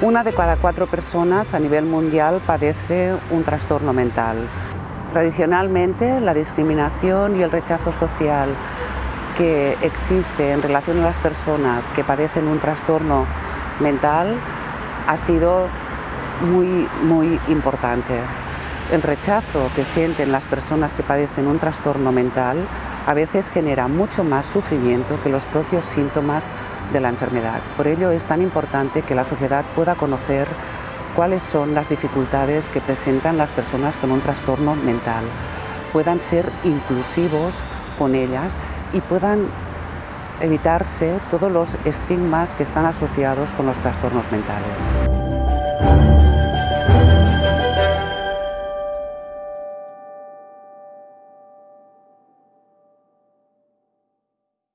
Una de cada cuatro personas a nivel mundial padece un trastorno mental. Tradicionalmente, la discriminación y el rechazo social que existe en relación a las personas que padecen un trastorno mental ha sido muy, muy importante. El rechazo que sienten las personas que padecen un trastorno mental a veces genera mucho más sufrimiento que los propios síntomas de la enfermedad. Por ello es tan importante que la sociedad pueda conocer cuáles son las dificultades que presentan las personas con un trastorno mental, puedan ser inclusivos con ellas y puedan evitarse todos los estigmas que están asociados con los trastornos mentales.